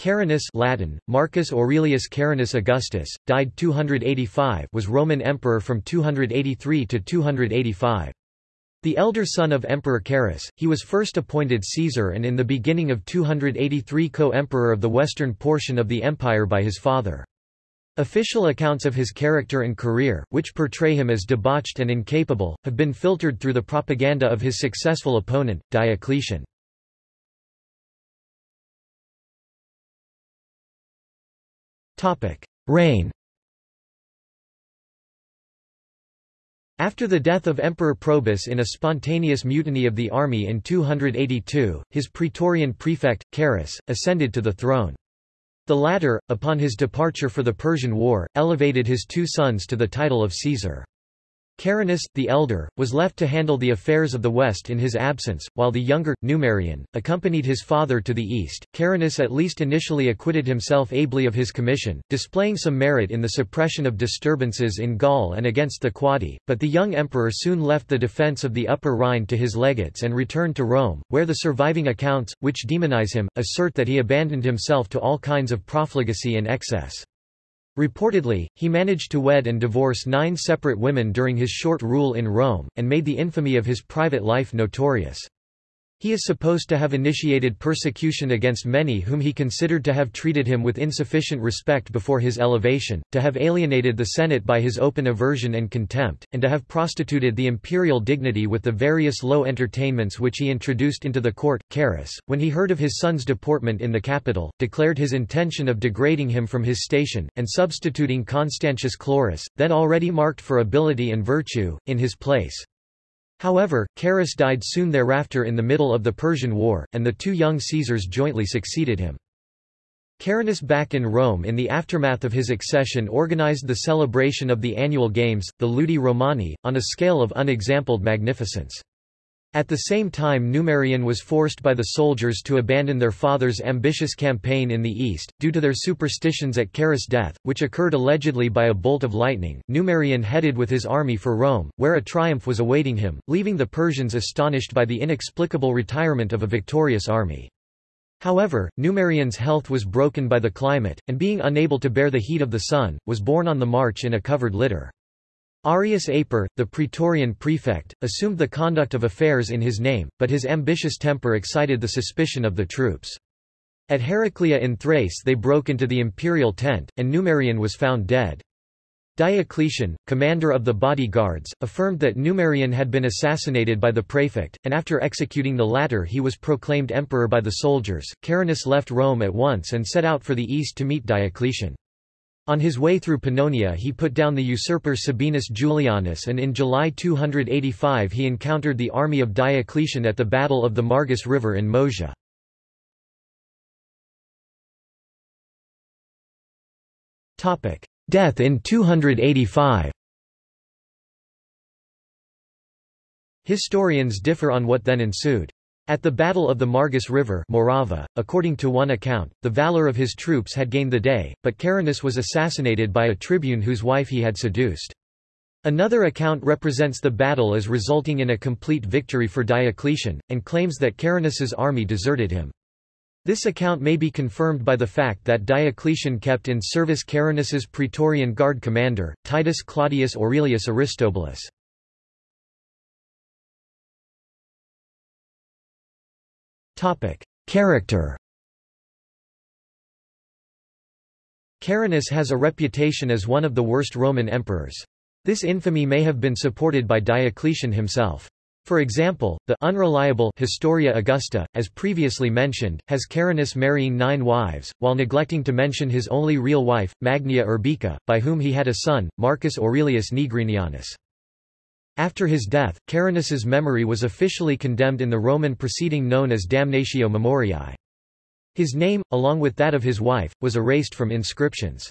Carinus Latin, Marcus Aurelius Carinus Augustus, died 285 was Roman emperor from 283 to 285. The elder son of Emperor Carus, he was first appointed Caesar and in the beginning of 283 co-emperor of the western portion of the empire by his father. Official accounts of his character and career, which portray him as debauched and incapable, have been filtered through the propaganda of his successful opponent, Diocletian. Reign After the death of Emperor Probus in a spontaneous mutiny of the army in 282, his praetorian prefect, Carus, ascended to the throne. The latter, upon his departure for the Persian War, elevated his two sons to the title of Caesar. Carinus, the elder, was left to handle the affairs of the West in his absence, while the younger, Numerian, accompanied his father to the east. Carinus at least initially acquitted himself ably of his commission, displaying some merit in the suppression of disturbances in Gaul and against the Quadi, but the young emperor soon left the defence of the Upper Rhine to his legates and returned to Rome, where the surviving accounts, which demonize him, assert that he abandoned himself to all kinds of profligacy and excess. Reportedly, he managed to wed and divorce nine separate women during his short rule in Rome, and made the infamy of his private life notorious. He is supposed to have initiated persecution against many whom he considered to have treated him with insufficient respect before his elevation, to have alienated the Senate by his open aversion and contempt, and to have prostituted the imperial dignity with the various low entertainments which he introduced into the court. Carus, when he heard of his son's deportment in the capital, declared his intention of degrading him from his station, and substituting Constantius Chlorus, then already marked for ability and virtue, in his place. However, Carus died soon thereafter in the middle of the Persian War, and the two young Caesars jointly succeeded him. Carinus back in Rome in the aftermath of his accession organized the celebration of the annual games, the Ludi Romani, on a scale of unexampled magnificence. At the same time Numerian was forced by the soldiers to abandon their father's ambitious campaign in the east, due to their superstitions at Carus' death, which occurred allegedly by a bolt of lightning. Numerian headed with his army for Rome, where a triumph was awaiting him, leaving the Persians astonished by the inexplicable retirement of a victorious army. However, Numerian's health was broken by the climate, and being unable to bear the heat of the sun, was borne on the march in a covered litter. Arrius Aper, the Praetorian prefect, assumed the conduct of affairs in his name, but his ambitious temper excited the suspicion of the troops. At Heraclea in Thrace they broke into the imperial tent, and Numerian was found dead. Diocletian, commander of the bodyguards, affirmed that Numerian had been assassinated by the prefect, and after executing the latter he was proclaimed emperor by the soldiers. Carinus left Rome at once and set out for the east to meet Diocletian. On his way through Pannonia he put down the usurper Sabinus Julianus and in July 285 he encountered the army of Diocletian at the Battle of the Margus River in Moesia. Death in 285 Historians differ on what then ensued. At the Battle of the Margus River Morava, according to one account, the valor of his troops had gained the day, but Carinus was assassinated by a tribune whose wife he had seduced. Another account represents the battle as resulting in a complete victory for Diocletian, and claims that Carinus's army deserted him. This account may be confirmed by the fact that Diocletian kept in service Carinus's Praetorian Guard commander, Titus Claudius Aurelius Aristobulus. Character Carinus has a reputation as one of the worst Roman emperors. This infamy may have been supported by Diocletian himself. For example, the unreliable Historia Augusta, as previously mentioned, has Carinus marrying nine wives, while neglecting to mention his only real wife, Magnia Urbica, by whom he had a son, Marcus Aurelius Nigrinianus. After his death, Carinus's memory was officially condemned in the Roman proceeding known as Damnatio Memoriae. His name, along with that of his wife, was erased from inscriptions.